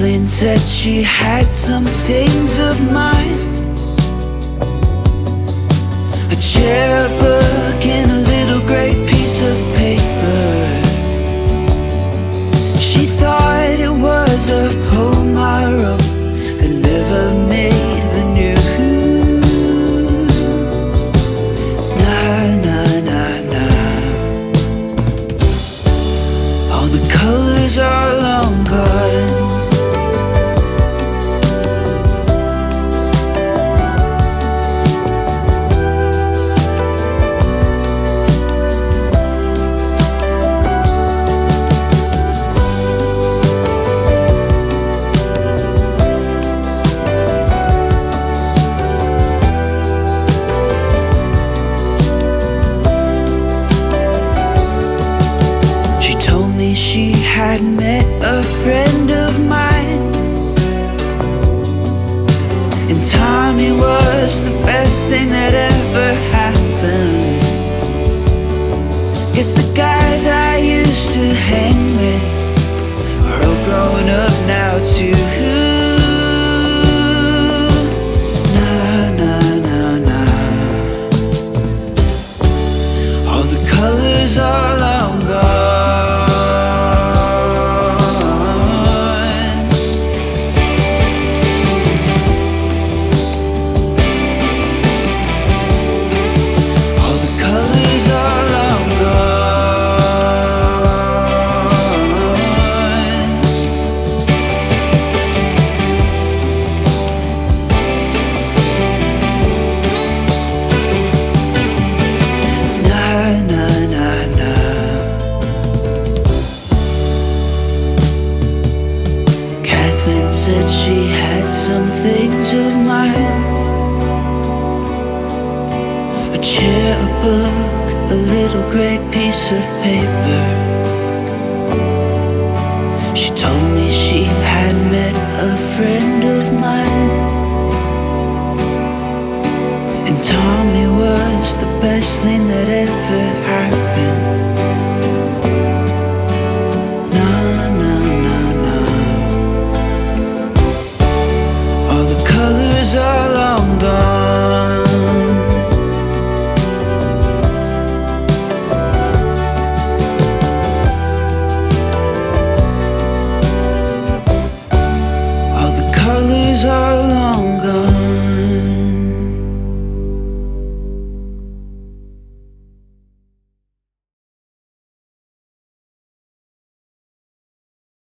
Kathleen said she had some things of mine. A chair, a book, and a little grey piece of paper. She thought it was a poem I wrote That never made the news. Nah, nah, nah, nah All the colors are long gone had met a friend of mine. And Tommy was the best thing that ever happened. Guess the guys I used to hang with. Are all growing up now too said she had some things of mine. A chair, a book, a little grey piece of paper. She told me she had met a friend of mine. And Tommy was the best thing desire